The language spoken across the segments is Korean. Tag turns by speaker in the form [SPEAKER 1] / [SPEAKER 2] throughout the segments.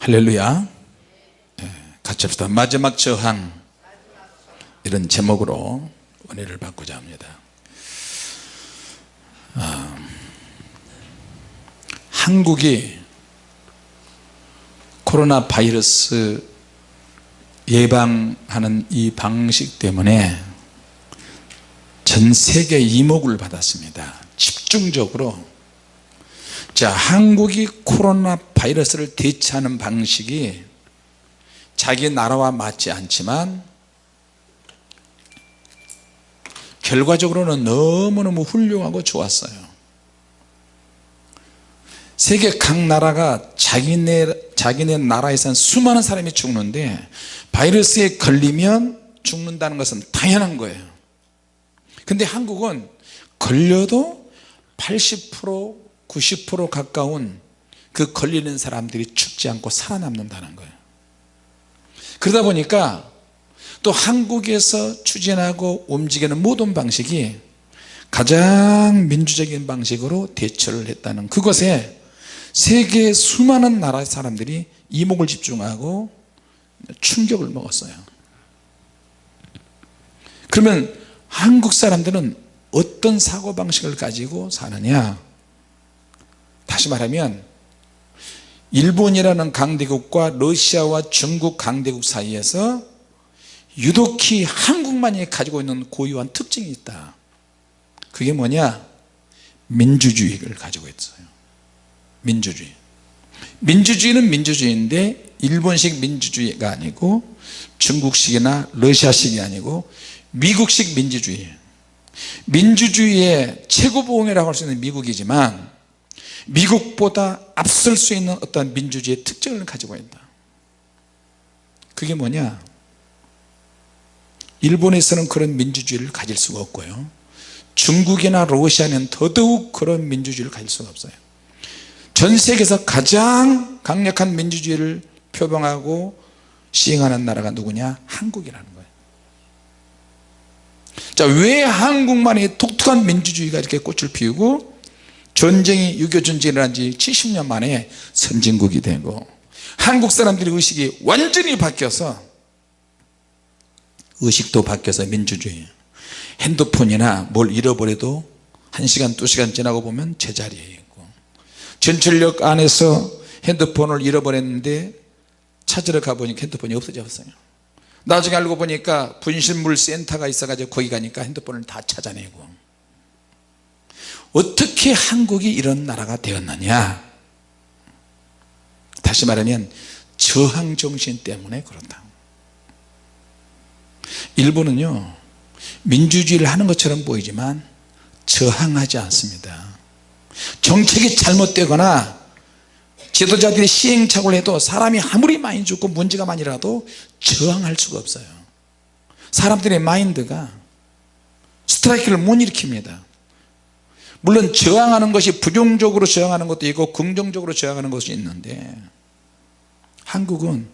[SPEAKER 1] 할렐루야. 예, 같이 합시다. 마지막 저항. 이런 제목으로 은혜를 받고자 합니다. 아, 한국이 코로나 바이러스 예방하는 이 방식 때문에 전 세계 이목을 받았습니다. 집중적으로 자 한국이 코로나 바이러스를 대처하는 방식이 자기 나라와 맞지 않지만 결과적으로는 너무너무 훌륭하고 좋았어요. 세계 각 나라가 자기네, 자기네 나라에선 수많은 사람이 죽는데 바이러스에 걸리면 죽는다는 것은 당연한 거예요. 근데 한국은 걸려도 80% 90% 가까운 그 걸리는 사람들이 죽지 않고 살아남는다는 거예요. 그러다 보니까 또 한국에서 추진하고 움직이는 모든 방식이 가장 민주적인 방식으로 대처를 했다는 그것에 세계 수많은 나라 사람들이 이목을 집중하고 충격을 먹었어요. 그러면 한국 사람들은 어떤 사고방식을 가지고 사느냐 다시 말하면 일본이라는 강대국과 러시아와 중국 강대국 사이에서 유독히 한국만이 가지고 있는 고유한 특징이 있다. 그게 뭐냐? 민주주의를 가지고 있어요. 민주주의. 민주주의는 민주주의인데 일본식 민주주의가 아니고 중국식이나 러시아식이 아니고 미국식 민주주의. 민주주의의 최고봉이라고 할 수 있는 미국이지만 미국보다 앞설 수 있는 어떤 민주주의의 특징을 가지고 있다. 그게 뭐냐? 일본에서는 그런 민주주의를 가질 수가 없고요. 중국이나 러시아는 더더욱 그런 민주주의를 가질 수가 없어요. 전 세계에서 가장 강력한 민주주의를 표방하고 시행하는 나라가 누구냐? 한국이라는 거예요. 자왜 한국만이 독특한 민주주의가 이렇게 꽃을 피우고 전쟁이 6.25 전쟁이 일어난 지 70년 만에 선진국이 되고 한국 사람들의 의식이 완전히 바뀌어서 의식도 바뀌어서 민주주의 핸드폰이나 뭘 잃어버려도 1시간 2시간 지나고 보면 제자리에 있고 전철역 안에서 핸드폰을 잃어버렸는데 찾으러 가보니까 핸드폰이 없어졌어요. 나중에 알고 보니까 분실물 센터가 있어 가지고 거기 가니까 핸드폰을 다 찾아내고 어떻게 한국이 이런 나라가 되었느냐? 다시 말하면 저항정신 때문에 그렇다. 일본은요 민주주의를 하는 것처럼 보이지만 저항하지 않습니다. 정책이 잘못되거나 지도자들이 시행착오를 해도 사람이 아무리 많이 죽고 문제가 많이 일어나도 저항할 수가 없어요. 사람들의 마인드가 스트라이크를 못 일으킵니다 물론 저항하는 것이 부정적으로 저항하는 것도 있고 긍정적으로 저항하는 것이 있는데 한국은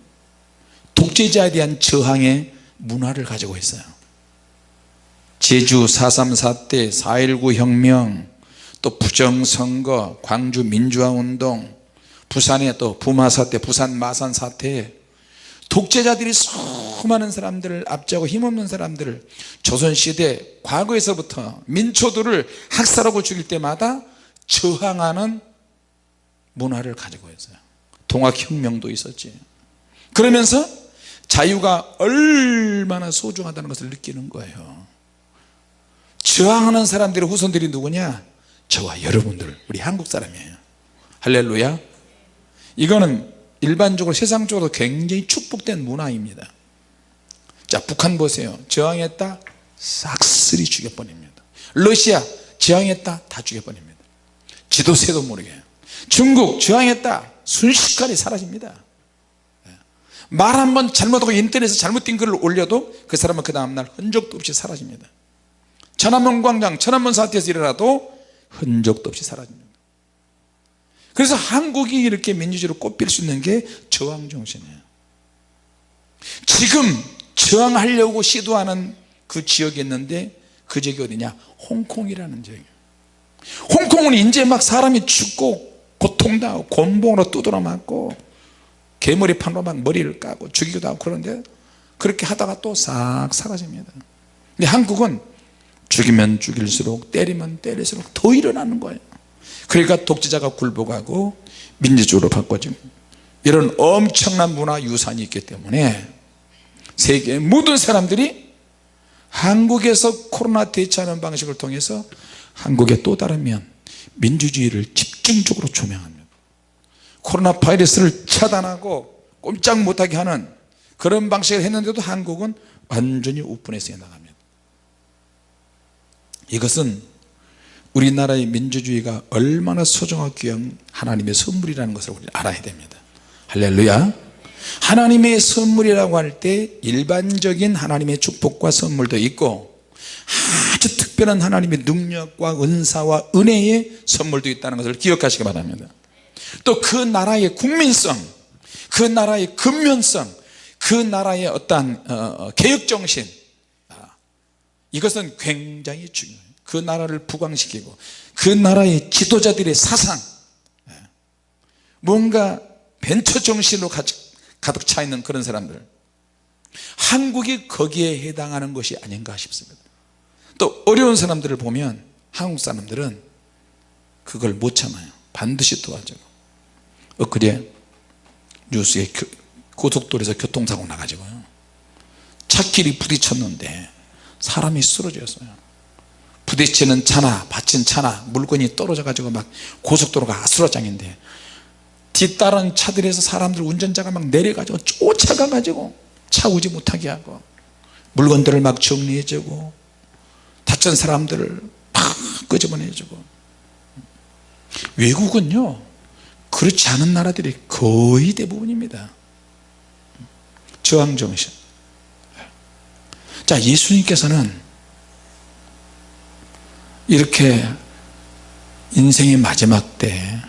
[SPEAKER 1] 독재자에 대한 저항의 문화를 가지고 있어요. 제주 4.3 사태 4.19 혁명 또 부정선거 광주 민주화운동 부산의 또 부마 사태 부산 마산 사태 독재자들이 수많은 사람들을 압제하고 힘없는 사람들을 조선시대 과거에서부터 민초들을 학살하고 죽일 때마다 저항하는 문화를 가지고 있어요. 동학혁명도 있었지. 그러면서 자유가 얼마나 소중하다는 것을 느끼는 거예요. 저항하는 사람들의 후손들이 누구냐? 저와 여러분들 우리 한국 사람이에요. 할렐루야. 이거는 일반적으로 세상적으로 굉장히 축복된 문화입니다. 자 북한 보세요. 저항했다 싹쓸이 죽여버립니다. 러시아 저항했다 다 죽여버립니다. 지도세도 모르게. 중국 저항했다 순식간에 사라집니다. 말 한 번 잘못하고 인터넷에 잘못된 글을 올려도 그 사람은 그 다음날 흔적도 없이 사라집니다. 천안문 광장 천안문 사태에서 일어나도 흔적도 없이 사라집니다 그래서 한국이 이렇게 민주주의로 꼽힐 수 있는 게 저항정신이에요. 지금 저항하려고 시도하는 그 지역이 있는데 그 지역이 어디냐? 홍콩이라는 지역이에요. 홍콩은 이제 막 사람이 죽고 고통당하고 곤봉으로 두드러 맞고 개머리판으로 막 머리를 까고 죽이기도 하고 그러는데 그렇게 하다가 또 싹 사라집니다. 근데 한국은 죽이면 죽일수록 때리면 때릴수록 더 일어나는 거예요 그러니까 독재자가 굴복하고 민주주의로 바꿔지고 이런 엄청난 문화 유산이 있기 때문에 세계의 모든 사람들이 한국에서 코로나 대처하는 방식을 통해서 한국의 또 다른 면 민주주의를 집중적으로 조명합니다. 코로나 바이러스를 차단하고 꼼짝 못하게 하는 그런 방식을 했는데도 한국은 완전히 우픈해서 나갑니다. 이것은 우리나라의 민주주의가 얼마나 소중하고 귀한 하나님의 선물이라는 것을 우리 알아야 됩니다. 할렐루야. 하나님의 선물이라고 할 때 일반적인 하나님의 축복과 선물도 있고 아주 특별한 하나님의 능력과 은사와 은혜의 선물도 있다는 것을 기억하시기 바랍니다. 또 그 나라의 국민성 그 나라의 근면성 그 나라의 어떠한 어, 개혁정신. 아, 이것은 굉장히 중요해요 그 나라를 부강시키고 그 나라의 지도자들의 사상. 예. 뭔가 벤처 정신으로 가득 차 있는 그런 사람들. 한국이 거기에 해당하는 것이 아닌가 싶습니다. 또 어려운 사람들을 보면 한국 사람들은 그걸 못 참아요. 반드시 도와줘요 엊그제 뉴스에 고속도로에서 교통사고 나가지고요. 차끼리 부딪혔는데 사람이 쓰러졌어요 부딪히는 차나 받친 차나 물건이 떨어져 가지고 막 고속도로가 아수라장인데 뒤따른 차들에서 사람들 운전자가 막 내려가지고 쫓아가 가지고 차 오지 못하게 하고 물건들을 막 정리해 주고 다친 사람들을 막 끄집어내 주고. 외국은요 그렇지 않은 나라들이 거의 대부분입니다. 저항정신. 자 예수님께서는 이렇게 인생의 마지막 때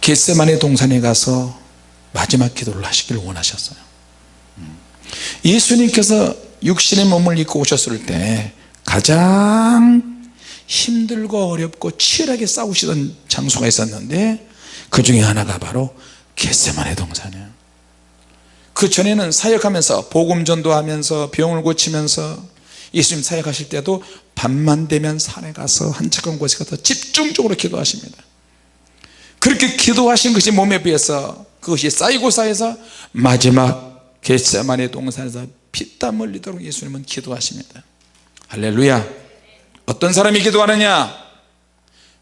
[SPEAKER 1] 겟세만의 동산에 가서 마지막 기도를 하시길 원하셨어요. 예수님께서 육신의 몸을 입고 오셨을 때 가장 힘들고 어렵고 치열하게 싸우시던 장소가 있었는데 그 중에 하나가 바로 겟세만의 동산이에요. 그 전에는 사역하면서 복음 전도하면서 병을 고치면서 예수님 사역하실 때도 밤만 되면 산에 가서 한적한 곳에 가서 집중적으로 기도하십니다. 그렇게 기도하신 것이 몸에 비해서 그것이 쌓이고 쌓여서 마지막 겟세만의 동산에서 피땀 흘리도록 예수님은 기도하십니다. 할렐루야. 어떤 사람이 기도하느냐?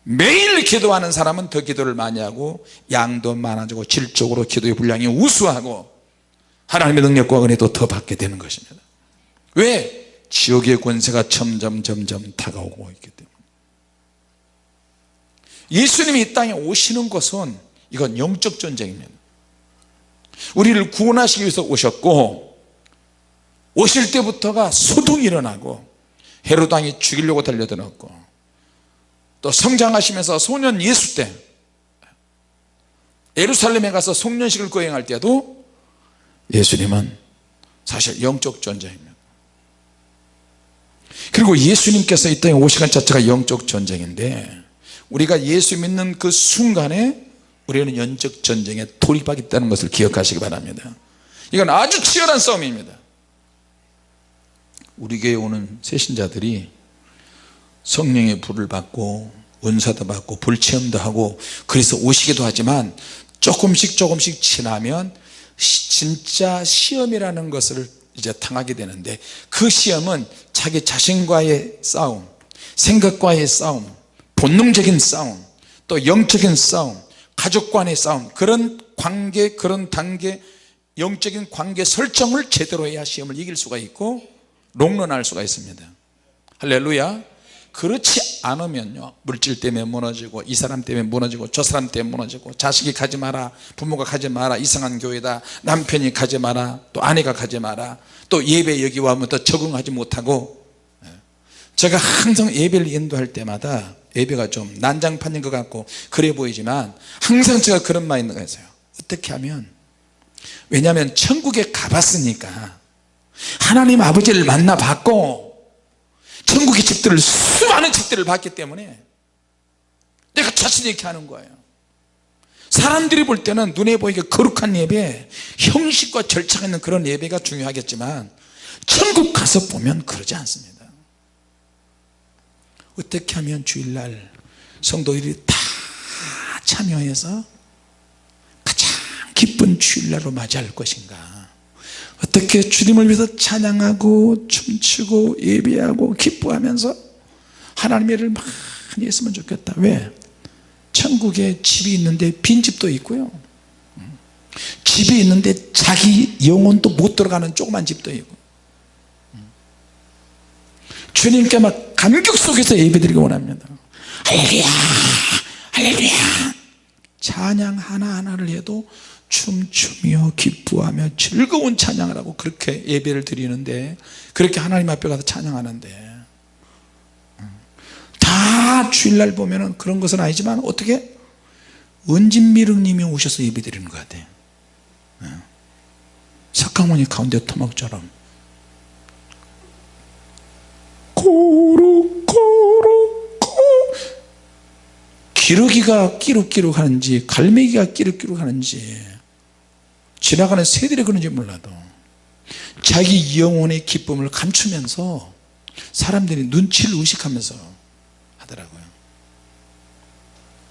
[SPEAKER 1] 매일 기도하는 사람은 더 기도를 많이 하고 양도 많아지고 질적으로 기도의 분량이 우수하고 하나님의 능력과 은혜도 더 받게 되는 것입니다. 왜? 지옥의 권세가 점점 점점 다가오고 있기 때문에. 예수님이 이 땅에 오시는 것은 이건 영적 전쟁입니다. 우리를 구원하시기 위해서 오셨고 오실 때부터가 소동이 일어나고 헤로당이 죽이려고 달려들었고 또 성장하시면서 소년 예수 때 예루살렘에 가서 송년식을 거행할 때도 예수님은 사실 영적 전쟁입니다 그리고 예수님께서 이 땅에 오시간 자체가 영적 전쟁인데 우리가 예수 믿는 그 순간에 우리는 영적 전쟁에 돌입하겠다는 것을 기억하시기 바랍니다. 이건 아주 치열한 싸움입니다. 우리 교회 오는 새신자들이 성령의 불을 받고 은사도 받고 불체험도 하고 그래서 오시기도 하지만 조금씩 조금씩 지나면 진짜 시험이라는 것을 이제 당하게 되는데 그 시험은 자기 자신과의 싸움 생각과의 싸움 본능적인 싸움 또 영적인 싸움 가족 간의 싸움 그런 관계 그런 단계 영적인 관계 설정을 제대로 해야 시험을 이길 수가 있고 롱런할 수가 있습니다. 할렐루야 그렇지 않으면요. 물질 때문에 무너지고 이 사람 때문에 무너지고 저 사람 때문에 무너지고 자식이 가지 마라 부모가 가지 마라 이상한 교회다 남편이 가지 마라 또 아내가 가지 마라 또 예배 여기 와면 또 적응하지 못하고 예. 제가 항상 예배를 인도할 때마다 예배가 좀 난장판인 것 같고 그래 보이지만 항상 제가 그런 마인드 가 있어요. 어떻게 하면? 왜냐하면 천국에 가봤으니까 하나님 아버지를 만나 봤고 천국의 집들을 수많은 집들을 봤기 때문에 내가 자신 있게 하는 거예요. 사람들이 볼 때는 눈에 보이게 거룩한 예배 형식과 절차가 있는 그런 예배가 중요하겠지만 천국 가서 보면 그러지 않습니다. 어떻게 하면 주일날 성도들이 다 참여해서 가장 기쁜 주일날로 맞이할 것인가 어떻게 주님을 위해서 찬양하고 춤추고 예배하고 기뻐하면서 하나님의 일을 많이 했으면 좋겠다. 왜? 천국에 집이 있는데 빈집도 있고요. 집이 있는데 자기 영혼도 못 들어가는 조그만 집도 있고. 주님께 막 감격 속에서 예배드리기 원합니다. 할렐루야! 할렐루야! 찬양 하나하나를 해도 춤추며 기뻐하며 즐거운 찬양을 하고 그렇게 예배를 드리는데 그렇게 하나님 앞에 가서 찬양하는데 다 주일날 보면 은 그런 것은 아니지만 어떻게? 은진미륵님이 오셔서 예배 드리는 것 같아요 석가모니 가운데 토막처럼. 꼬르꼬르꼬 기러기가 끼룩끼룩 하는지 갈매기가 끼룩끼룩 하는지 지나가는 새들이 그런지 몰라도 자기 영혼의 기쁨을 감추면서 사람들이 눈치를 의식하면서 하더라고요.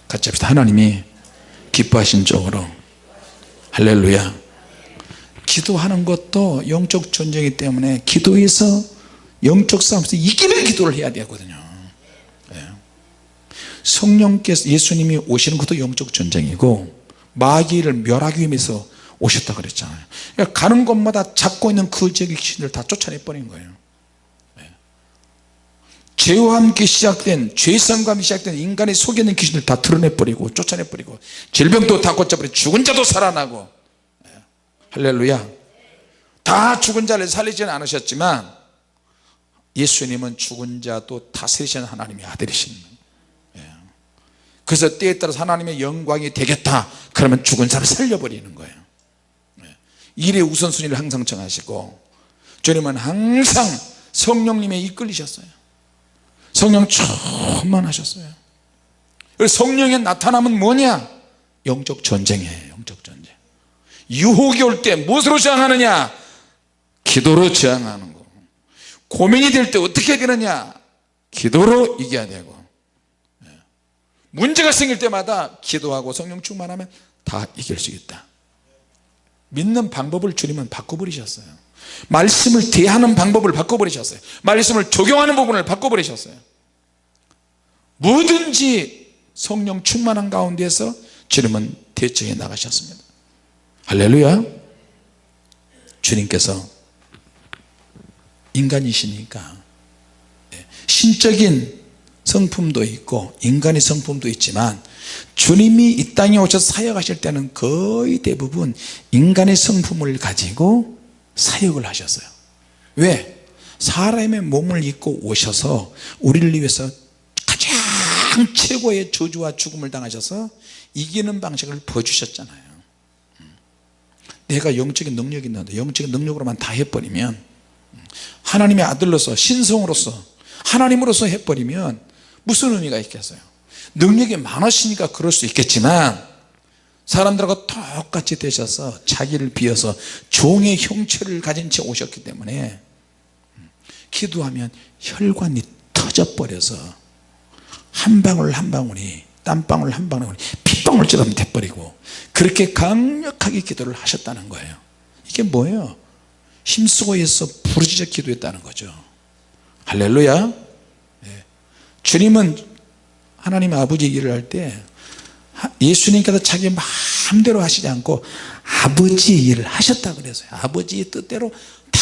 [SPEAKER 1] 같이 합시다. 하나님이 기뻐하신 쪽으로. 할렐루야. 기도하는 것도 영적 전쟁이기 때문에 기도에서 영적 싸움에서 이기는 기도를 해야 되거든요. 예. 성령께서 예수님이 오시는 것도 영적 전쟁이고 마귀를 멸하기 위해서 오셨다 그랬잖아요. 그러니까 가는 곳마다 잡고 있는 그 지역의 귀신들 다 쫓아내 버린 거예요. 예. 죄와 함께 시작된 함께 시작된 인간의 속에 있는 귀신들 다 드러내 버리고 쫓아내 버리고 질병도 다 고쳐버리고 죽은 자도 살아나고. 예. 할렐루야. 다 죽은 자를 살리지는 않으셨지만 예수님은 죽은 자도 다스리시는 하나님의 아들이신 거예요. 그래서 때에 따라서 하나님의 영광이 되겠다. 그러면 죽은 자를 살려버리는 거예요 일의 우선순위를 항상 정하시고 주님은 항상 성령님에 이끌리셨어요. 성령 충만하셨어요. 성령의 나타남은 뭐냐? 영적 전쟁이에요 영적 전쟁. 유혹이 올 때 무엇으로 저항하느냐? 기도로 저항하는 거. 고민이 될 때 어떻게 되느냐? 기도로 이겨야 되고. 문제가 생길 때마다 기도하고 성령 충만하면 다 이길 수 있다 믿는 방법을 주님은 바꿔버리셨어요. 말씀을 대하는 방법을 바꿔버리셨어요. 말씀을 적용하는 부분을 바꿔버리셨어요. 뭐든지 성령 충만한 가운데서 주님은 대처해 나가셨습니다. 할렐루야. 주님께서 인간이시니까 예, 신적인 성품도 있고 인간의 성품도 있지만 주님이 이 땅에 오셔서 사역하실 때는 거의 대부분 인간의 성품을 가지고 사역을 하셨어요. 왜? 사람의 몸을 입고 오셔서 우리를 위해서 가장 최고의 저주와 죽음을 당하셔서 이기는 방식을 보여주셨잖아요. 내가 영적인 능력이 있는데 영적인 능력으로만 다 해버리면 하나님의 아들로서 신성으로서 하나님으로서 해버리면 무슨 의미가 있겠어요 능력이 많으시니까 그럴 수 있겠지만 사람들하고 똑같이 되셔서 자기를 비어서 종의 형체를 가진 채 오셨기 때문에 기도하면 혈관이 터져버려서 한 방울 한 방울이 땀방울 한 방울이 핏방울처럼 돼버리고 그렇게 강력하게 기도를 하셨다는 거예요. 이게 뭐예요? 힘쓰고 해서 부르짖어 기도했다는 거죠. 할렐루야. 네. 주님은 하나님 아버지 일을 할때 예수님께서 자기 마음대로 하시지 않고 아버지 일을 하셨다 그래서요. 아버지의 뜻대로 다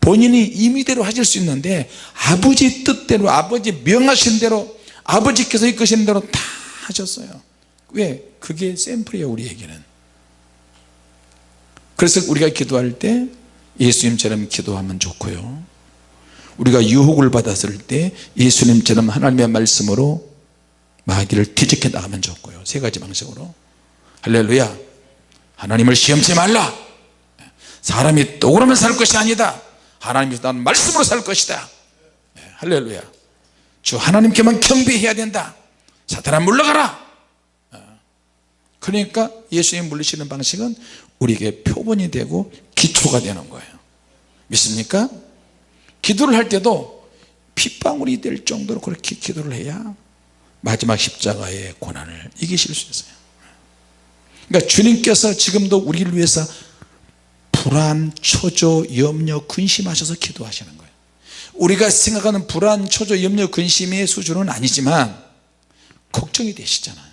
[SPEAKER 1] 본인이 임의대로 하실 수 있는데 아버지 뜻대로 아버지 명하신 대로 아버지께서 이끄시는 대로 다 하셨어요. 왜? 그게 샘플이에요 우리에게는. 그래서 우리가 기도할 때 예수님처럼 기도하면 좋고요 우리가 유혹을 받았을 때 예수님처럼 하나님의 말씀으로 마귀를 뒤집게 나가면 좋고요. 세 가지 방식으로. 할렐루야. 하나님을 시험치 말라. 사람이 떡으로만 살 것이 아니다. 하나님이 나는 말씀으로 살 것이다. 할렐루야. 주 하나님께만 경배해야 된다. 사탄아 물러가라. 그러니까 예수님 물리시는 방식은 우리에게 표본이 되고 기초가 되는 거예요. 믿습니까? 기도를 할 때도 핏방울이 될 정도로 그렇게 기도를 해야 마지막 십자가의 고난을 이기실 수 있어요. 그러니까 주님께서 지금도 우리를 위해서 불안, 초조, 염려, 근심하셔서 기도하시는 거예요. 우리가 생각하는 불안, 초조, 염려, 근심의 수준은 아니지만 걱정이 되시잖아요.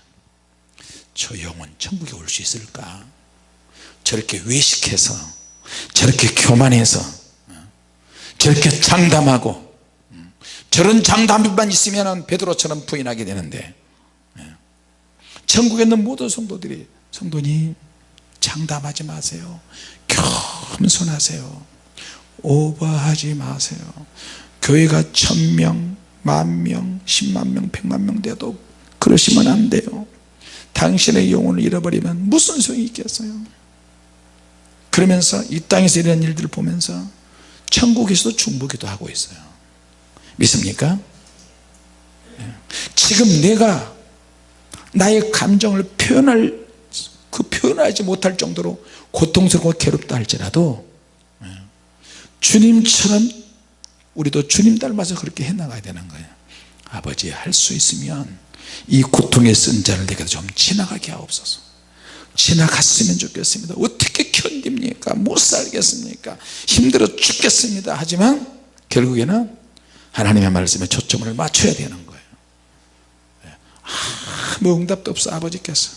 [SPEAKER 1] 저 영혼 천국에 올 수 있을까? 저렇게 외식해서 저렇게 교만해서 저렇게 장담하고 저런 장담만 있으면 베드로처럼 부인하게 되는데 천국에 있는 모든 성도들이 성도님 장담하지 마세요. 겸손하세요. 오버하지 마세요. 교회가 천명 만명 십만명 백만명 돼도 그러시면 안 돼요. 당신의 영혼을 잃어버리면 무슨 소용이 있겠어요? 그러면서 이 땅에서 이런 일들을 보면서 천국에서도 중보기도 하고 있어요. 믿습니까? 지금 내가 나의 감정을 표현할 그 표현하지 못할 정도로 고통스럽고 괴롭다 할지라도 주님처럼 우리도 주님 닮아서 그렇게 해나가야 되는 거예요. 아버지 할 수 있으면 이 고통에 쓴 자를 내게 좀 지나가게 하옵소서 지나갔으면 좋겠습니다. 어떻게 견딥니까? 못 살겠습니까? 힘들어 죽겠습니다. 하지만 결국에는 하나님의 말씀에 초점을 맞춰야 되는 거예요. 아무 응답도 없어 아버지께서.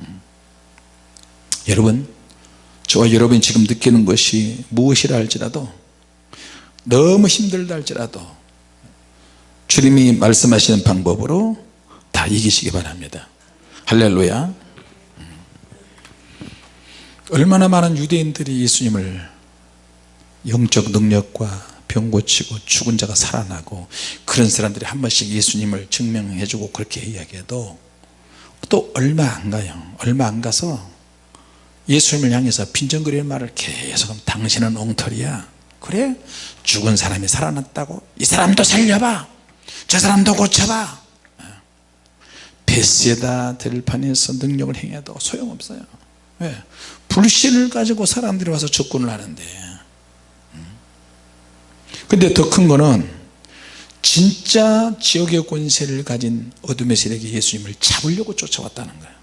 [SPEAKER 1] 음. 여러분 저와 여러분이 지금 느끼는 것이 무엇이라 할지라도 너무 힘들다 할지라도 주님이 말씀하시는 방법으로 다 이기시기 바랍니다. 할렐루야 얼마나 많은 유대인들이 예수님을 영적 능력과 병 고치고 죽은 자가 살아나고 그런 사람들이 한 번씩 예수님을 증명해 주고 그렇게 이야기해도 또 얼마 안 가요. 얼마 안 가서 예수님을 향해서 빈정거리는 말을 계속 당신은 엉터리야. 그래? 죽은 사람이 살아났다고? 이 사람도 살려봐. 저 사람도 고쳐봐. 베세다 들판에서 능력을 행해도 소용없어요. 왜? 불신을 가지고 사람들이 와서 접근을 하는데. 근데 더 큰 거는 진짜 지옥의 권세를 가진 어둠의 세력이 예수님을 잡으려고 쫓아왔다는 거예요.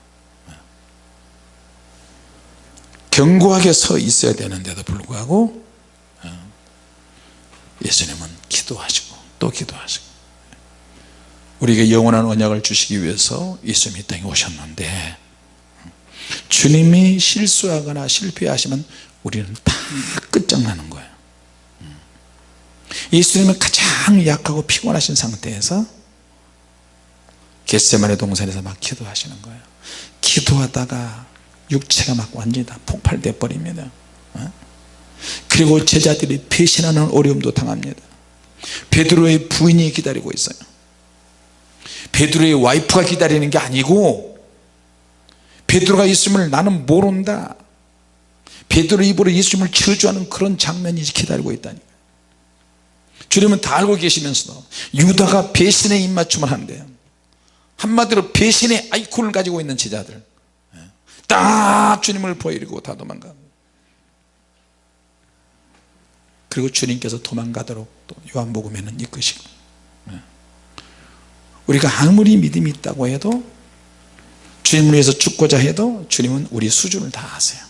[SPEAKER 1] 견고하게 서 있어야 되는데도 불구하고 예수님은 기도하시고 또 기도하시고 우리에게 영원한 언약을 주시기 위해서 예수님이 이 땅에 오셨는데 주님이 실수하거나 실패하시면 우리는 다 끝장나는 거예요. 예수님은 가장 약하고 피곤하신 상태에서 겟세만의 동산에서 막 기도하시는 거예요. 기도하다가 육체가 막 완전히 다 폭발돼 버립니다. 어? 그리고 제자들이 배신하는 어려움도 당합니다. 베드로의 부인이 기다리고 있어요. 베드로의 와이프가 기다리는 게 아니고 베드로가 있음을 나는 모른다. 베드로 입으로 예수님을 저주하는 그런 장면이 기다리고 있다니 주님은 다 알고 계시면서도 유다가 배신에 입맞춤을 하는데요 한마디로 배신의 아이콘을 가지고 있는 제자들. 예. 딱 주님을 보이고 다 도망가 그리고 주님께서 도망가도록 또 요한복음에는 이끄시고 예. 우리가 아무리 믿음이 있다고 해도 주님을 위해서 죽고자 해도 주님은 우리 수준을 다 아세요.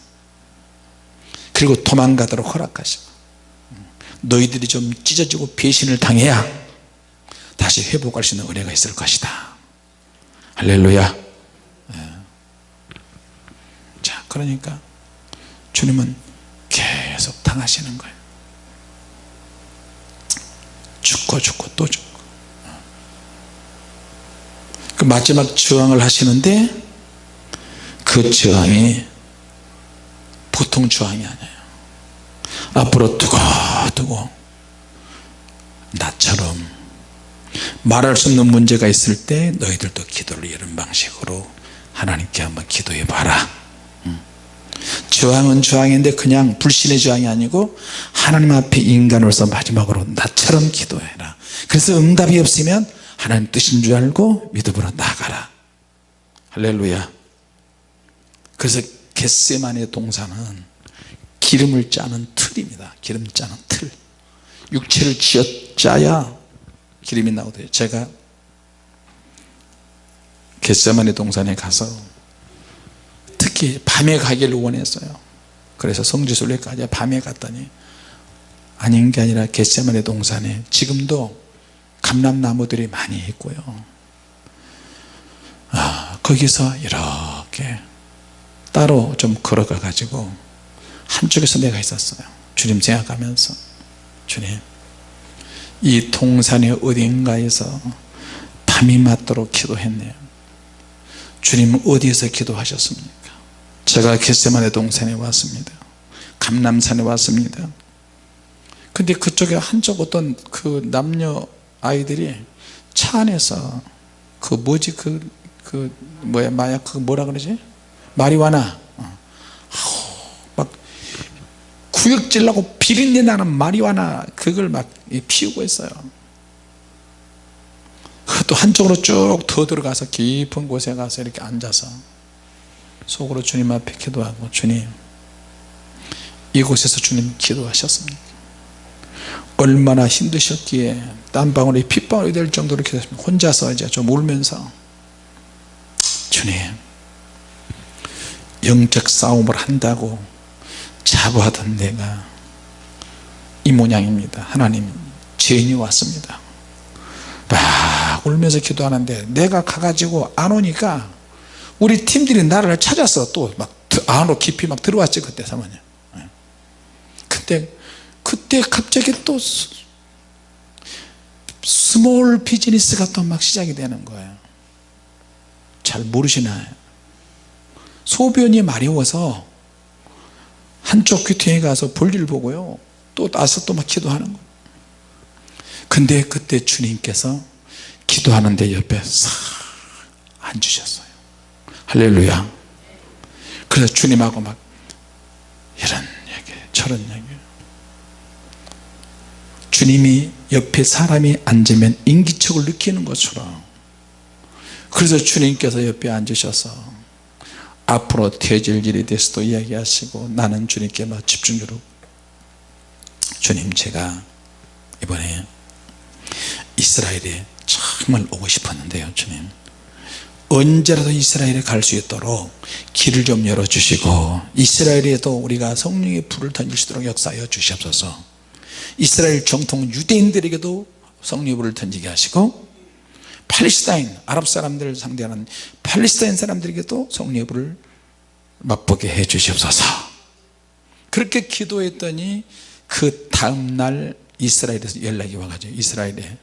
[SPEAKER 1] 그리고 도망가도록 허락하시고 너희들이 좀 찢어지고 배신을 당해야 다시 회복할 수 있는 은혜가 있을 것이다. 할렐루야. 예. 자 그러니까 주님은 계속 당하시는 거예요. 죽고 죽고 또 죽고. 그 마지막 저항을 하시는데 그 저항이 보통 저항이 아니에요. 앞으로 두고두고 나처럼 말할 수 없는 문제가 있을 때 너희들도 기도를 이런 방식으로 하나님께 한번 기도해 봐라. 저항은 저항인데 그냥 불신의 저항이 아니고 하나님 앞에 인간으로서 마지막으로 나처럼 기도해라. 그래서 응답이 없으면 하나님 뜻인 줄 알고 믿음으로 나가라. 할렐루야 그래서 겟세만의 동산은 기름을 짜는 틀입니다. 기름 짜는 틀. 육체를 쥐어 짜야 기름이 나오대요. 제가 겟세만의 동산에 가서 특히 밤에 가기를 원했어요. 그래서 성지순례까지 밤에 갔더니 아닌 게 아니라 겟세만의 동산에 지금도 감람나무들이 많이 있고요. 아, 거기서 이렇게 따로 좀 걸어가 가지고 한쪽에서 내가 있었어요. 주님 생각하면서. 주님 이 동산의 어딘가에서 밤이 맞도록 기도했네요. 주님 어디에서 기도하셨습니까? 제가 겟세만의 동산에 왔습니다. 감남산에 왔습니다. 근데 그쪽에 한쪽 어떤 그 남녀 아이들이 차 안에서 그 뭐지? 그, 그 뭐야? 마약? 그 뭐라 그러지 마리화나 어. 막 구역질 나고 비린내 나는 마리화나 그걸 막 피우고 있어요. 또 한쪽으로 쭉 더 들어가서 깊은 곳에 가서 이렇게 앉아서 속으로 주님 앞에 기도하고 주님 이곳에서 주님 기도하셨습니까? 얼마나 힘드셨기에 땀방울이 핏방울이 될 정도로 기도했습니다 혼자서 이제 좀 울면서 주님 영적 싸움을 한다고 자부하던 내가 이 모양입니다. 하나님 죄인이 왔습니다. 막 울면서 기도하는데 내가 가가지고 안 오니까 우리 팀들이 나를 찾아서 또 막 안으로 깊이 막 들어왔지 그때 사모님. 그때 그때 갑자기 또 small business가 또 막 시작이 되는 거예요. 잘 모르시나요 소변이 마려워서 한쪽 귀퉁이에 가서 볼일 보고요. 또 나서 또 막 기도하는 거예요 근데 그때 주님께서 기도하는데 옆에 싹 앉으셨어요. 할렐루야. 그래서 주님하고 막 이런 얘기 저런 얘기. 주님이 옆에 사람이 앉으면 인기척을 느끼는 것처럼. 그래서 주님께서 옆에 앉으셔서 앞으로 되질 일에 대해서도 이야기하시고 나는 주님께 막 집중적으로 주님 제가 이번에 이스라엘에 정말 오고 싶었는데요 주님. 언제라도 이스라엘에 갈 수 있도록 길을 좀 열어주시고 이스라엘에도 우리가 성령의 불을 던질 수 있도록 역사하여 주시옵소서. 이스라엘 정통 유대인들에게도 성령의 불을 던지게 하시고 팔레스타인 아랍 사람들을 상대하는 팔레스타인 사람들에게도 성령의 불을 맛보게 해 주시옵소서. 그렇게 기도했더니 그 다음날 이스라엘에서 연락이 와가지고 이스라엘에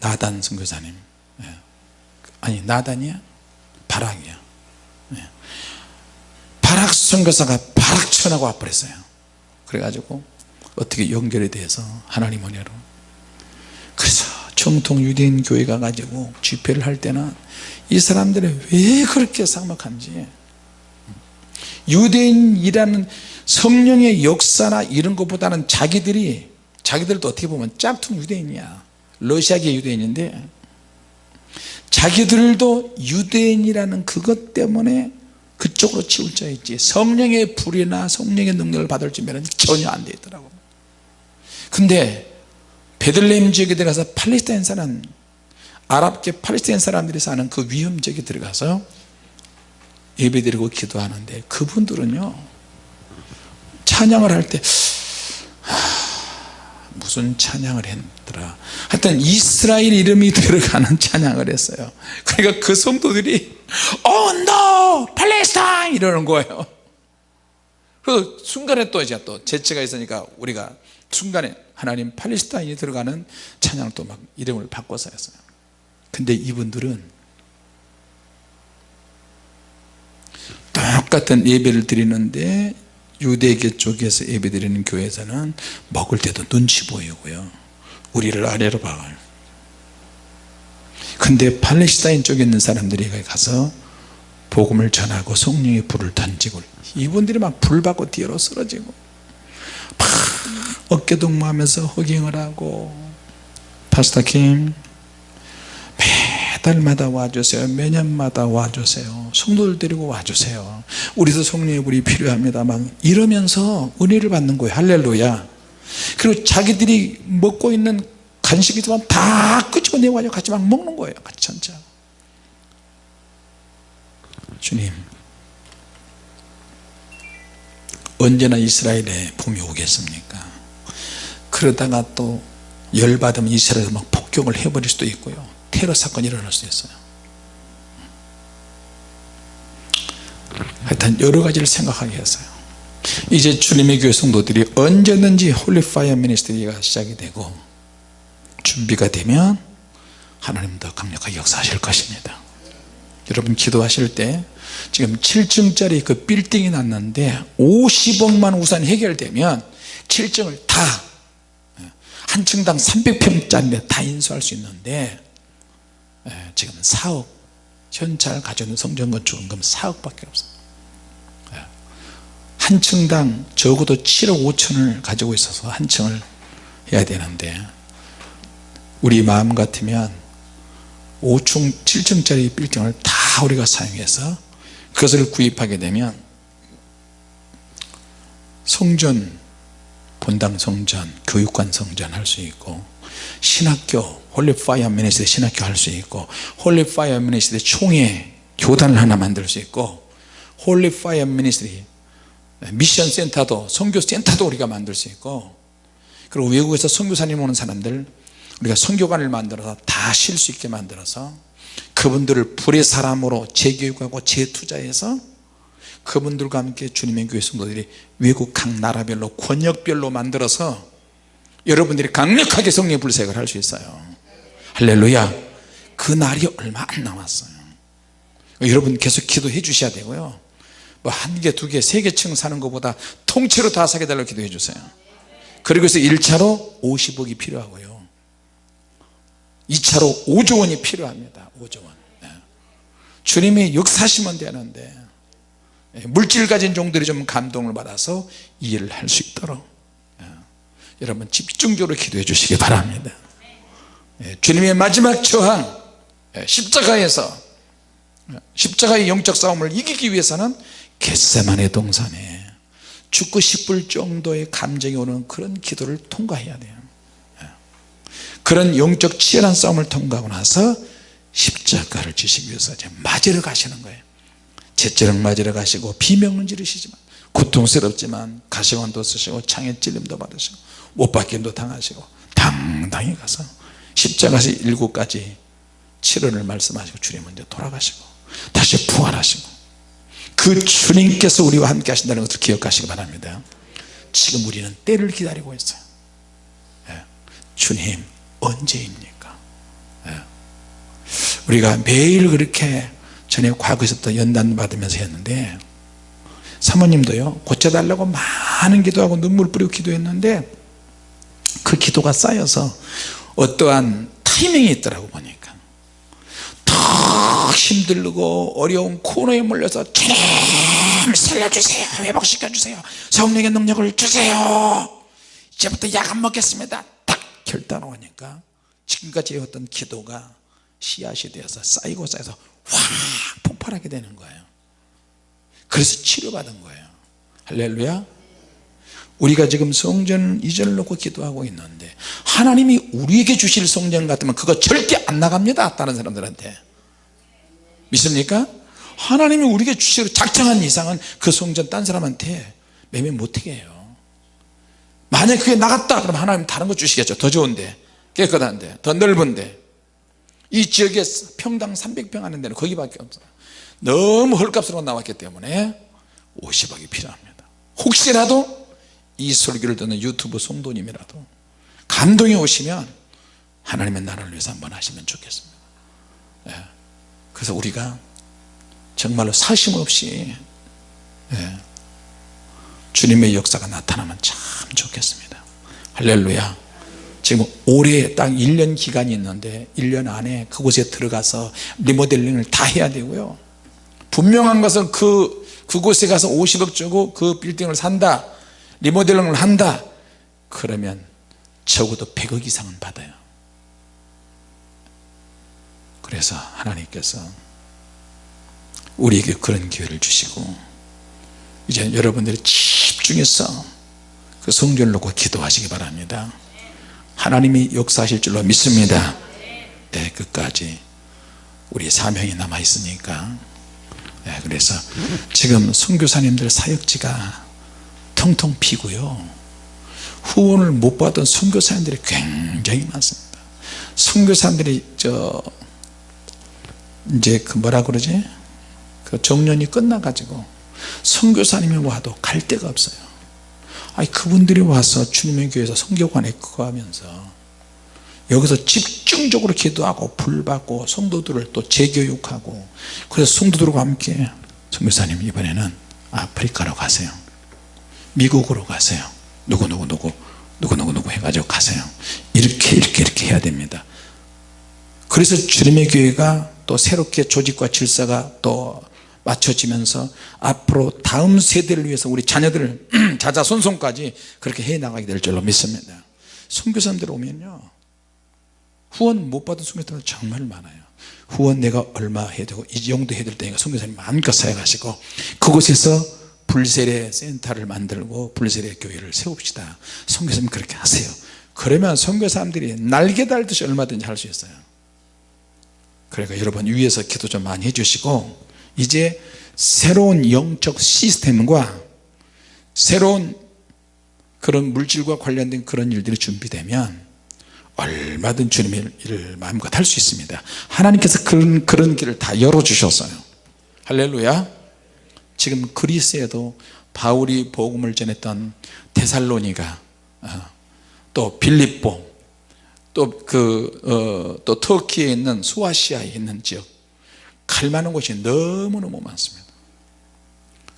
[SPEAKER 1] 나단 선교사님 예. 아니 나단이야? 바락이야. 예. 바락 선교사가 바락 천하고 와버렸어요. 그래가지고 어떻게 연결이 돼서 하나님 은혜로. 그래서 정통 유대인 교회가 가지고 집회를 할 때는 이 사람들이 왜 그렇게 삭막한지. 유대인이라는 성령의 역사나 이런 것보다는 자기들이 자기들도 어떻게 보면 짝퉁 유대인이야. 러시아계 유대인인데 자기들도 유대인이라는 그것 때문에 그쪽으로 치우쳐 있지. 성령의 불이나 성령의 능력을 받을 줄면 전혀 안 되더라고. 근데 베들레헴 지역에 들어가서 팔레스타인 사람 아랍계 팔레스타인 사람들이 사는 그 위험 지역에 들어가서 예배드리고 기도하는데 그분들은요 찬양을 할때 무슨 찬양을 했더라. 하여튼 이스라엘 이름이 들어가는 찬양을 했어요. 그러니까 그 성도들이 Oh! 팔레스타인! 이러는 거예요. 그 순간에 또 이제 또 재치가 있으니까 우리가 순간에 하나님 팔레스타인이 들어가는 찬양을 또 막 이름을 바꿔서 했어요. 근데 이분들은 똑같은 예배를 드리는데 유대계 쪽에서 예배 드리는 교회에서는 먹을 때도 눈치 보이고요. 우리를 아래로 봐요. 근데 팔레스타인 쪽에 있는 사람들이 가서 복음을 전하고 성령의 불을 던지고 이분들이 막 불 받고 뒤로 쓰러지고 막 어깨동무하면서 허깅을 하고 파스타 킴 매달 달마다 와주세요. 매년마다 와주세요. 성도들 데리고 와주세요. 우리도 성령의 불이 필요합니다 막 이러면서 은혜를 받는 거예요. 할렐루야. 그리고 자기들이 먹고 있는 간식이지만 다 끄집어내고 같이 막 먹는 거예요. 같이 전체 주님 언제나 이스라엘에 봄이 오겠습니까? 그러다가 또 열받으면 이스라엘에 막 폭격을 해버릴 수도 있고요. 테러 사건이 일어날 수도 있어요. 하여튼 여러 가지를 생각하게 했어요. 이제 주님의 교회 성도들이 언제든지 Holy Fire Ministry가 시작이 되고 준비가 되면 하나님 더 강력하게 역사하실 것입니다. 여러분 기도하실 때 지금 7층짜리 그 빌딩이 났는데 50억만 우선 해결되면 7층을 다 한 층당 300평짜리 다 인수할 수 있는데 예, 지금 4억 현찰 가져오는 성전 건축원금 4억밖에 없어요 예. 한 층당 적어도 7억 5천을 가지고 있어서 한 층을 해야 되는데 우리 마음 같으면 5층 7층짜리 빌딩을 다 우리가 사용해서 그것을 구입하게 되면 성전 본당 성전 교육관 성전 할 수 있고 신학교 Holy Fire Ministry 신학교 할 수 있고 Holy Fire Ministry 총회 교단을 하나 만들 수 있고 Holy Fire Ministry mission center도 선교 센터도 우리가 만들 수 있고 그리고 외국에서 선교사님 오는 사람들 우리가 선교관을 만들어서 다 쉴 수 있게 만들어서 그분들을 불의 사람으로 재교육하고 재투자해서 그분들과 함께 주님의 교회 성도들이 외국 각 나라별로 권역별로 만들어서 여러분들이 강력하게 성령 불색을 할 수 있어요. 할렐루야. 그 날이 얼마 안 남았어요. 여러분 계속 기도해 주셔야 되고요. 뭐 한 개, 두 개, 세 개층 사는 것보다 통째로 다 사게 달라고 기도해 주세요. 그리고 해서 1차로 50억이 필요하고요 2차로 5조 원이 필요합니다. 5조 원. 네. 주님이 역사하시면 되는데 예, 물질 가진 종들이 좀 감동을 받아서 이해를 할 수 있도록 예, 여러분 집중적으로 기도해 주시기 바랍니다. 예, 주님의 마지막 저항 십자가에서 십자가의 영적 싸움을 이기기 위해서는 겟세만의 동산에 죽고 싶을 정도의 감정이 오는 그런 기도를 통과해야 돼요 그런 영적 치열한 싸움을 통과하고 나서 십자가를 지시기 위해서 이제 맞으러 가시는 거예요. 채찍을 맞으러 가시고 비명은 지르시지만 고통스럽지만 가시관도 쓰시고 창에 찔림도 받으시고 못박힘도 당하시고 당당히 가서 십자가에서 일곱 가지 치료를 말씀하시고 주님 은이 돌아가시고 다시 부활하시고 그 주님께서 우리와 함께 하신다는 것을 기억하시기 바랍니다. 지금 우리는 때를 기다리고 있어요. 예. 주님 언제입니까? 예. 우리가 매일 그렇게 전에 과거에서부터 연단 받으면서 했는데 사모님도요 고쳐달라고 많은 기도하고 눈물 뿌리고 기도했는데 그 기도가 쌓여서 어떠한 타이밍이 있더라고 보니까. 더 힘들고 어려운 코너에 몰려서 주님 살려주세요. 회복시켜주세요. 성령의 능력을 주세요. 이제부터 약 안 먹겠습니다. 딱 결단을 하니까 지금까지 해왔던 기도가 씨앗이 되어서 쌓이고 쌓여서 확 폭발하게 되는 거예요. 그래서 치료받은 거예요. 할렐루야. 우리가 지금 성전 이전을 놓고 기도하고 있는데 하나님이 우리에게 주실 성전 같으면 그거 절대 안 나갑니다 다른 사람들한테. 믿습니까? 하나님이 우리에게 주시기로 작정한 이상은 그 성전 딴 사람한테 매매 못하게 해요 만약 그게 나갔다 그러면 하나님 다른 거 주시겠죠. 더 좋은데 깨끗한데 더 넓은데. 이 지역에 평당 300평 하는 데는 거기밖에 없어요. 너무 헐값으로 나왔기 때문에 50억이 필요합니다. 혹시라도 이 설교를 듣는 유튜브 성도님이라도 감동이 오시면 하나님의 나라를 위해서 한번 하시면 좋겠습니다. 예. 그래서 우리가 정말로 사심 없이 예. 주님의 역사가 나타나면 참 좋겠습니다. 할렐루야. 지금 올해 딱 1년 기간이 있는데 1년 안에 그곳에 들어가서 리모델링을 다 해야 되고요. 분명한 것은 그 그곳에 가서 50억 주고 그 빌딩을 산다 리모델링을 한다 그러면 적어도 100억 이상은 받아요. 그래서 하나님께서 우리에게 그런 기회를 주시고 이제 여러분들이 집중해서 그 성전을 놓고 기도하시기 바랍니다. 하나님이 역사하실 줄로 믿습니다. 네, 끝까지 우리 사명이 남아 있으니까. 네, 그래서 지금 선교사님들 사역지가 텅텅 비고요. 후원을 못 받은 선교사님들이 굉장히 많습니다. 선교사님들이 저 이제 그 뭐라 그러지? 그 정년이 끝나 가지고 선교사님이 와도 갈 데가 없어요. 아니 그분들이 와서 주님의 교회에서 성교관에 그거 하면서 여기서 집중적으로 기도하고 불받고 성도들을 또 재교육하고 그래서 성도들과 함께 선교사님 이번에는 아프리카로 가세요. 미국으로 가세요. 누구누구 누구 누구누구 누구 해가지고 가세요. 이렇게 이렇게 이렇게 해야 됩니다. 그래서 주님의 교회가 또 새롭게 조직과 질서가 또 맞춰지면서 앞으로 다음 세대를 위해서 우리 자녀들을 자자손손까지 그렇게 해 나가게 될 줄로 믿습니다. 선교사님들 오면요. 후원 못 받은 선교사님들 정말 많아요. 후원 내가 얼마 해야 되고 이 정도 해야 될 때니까 선교사님 마음껏 사역하시고 그곳에서 불세례 센터를 만들고 불세례 교회를 세웁시다. 선교사님 그렇게 하세요. 그러면 선교사님들이 날개 달듯이 얼마든지 할 수 있어요. 그러니까 여러분 위에서 기도 좀 많이 해주시고 이제 새로운 영적 시스템과 새로운 그런 물질과 관련된 그런 일들이 준비되면 얼마든 주님의 일을 마음껏 할 수 있습니다. 하나님께서 그런, 그런 길을 다 열어주셨어요. 할렐루야. 지금 그리스에도 바울이 복음을 전했던 데살로니가 어, 또 빌립보 또그 어, 또 터키에 있는 수아시아에 있는 지역 갈 만한 곳이 너무너무 많습니다.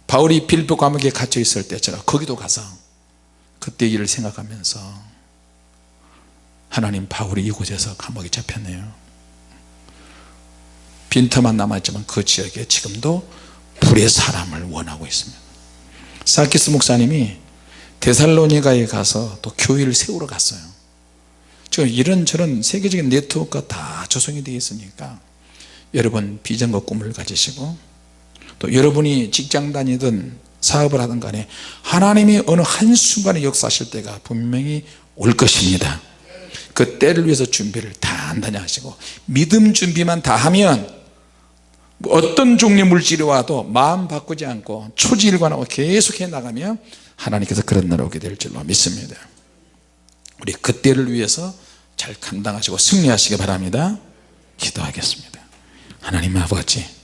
[SPEAKER 1] 바울이 빌보 감옥에 갇혀 있을 때처럼 거기도 가서 그때 일을 생각하면서 하나님 바울이 이곳에서 감옥에 잡혔네요. 빈터만 남았지만 그 지역에 지금도 불의 사람을 원하고 있습니다. 사키스 목사님이 데살로니가에 가서 또 교회를 세우러 갔어요. 지금 이런저런 세계적인 네트워크가 다 조성이 되어 있으니까 여러분 비전과 꿈을 가지시고 또 여러분이 직장 다니든 사업을 하든 간에 하나님이 어느 한순간에 역사하실 때가 분명히 올 것입니다. 그 때를 위해서 준비를 단단히 하시고 믿음 준비만 다 하면 어떤 종류의 물질이 와도 마음 바꾸지 않고 초지일관하고 계속해 나가면 하나님께서 그런 날 오게 될 줄로 믿습니다. 우리 그때를 위해서 잘 감당하시고 승리하시기 바랍니다. 기도하겠습니다 하나님 아버지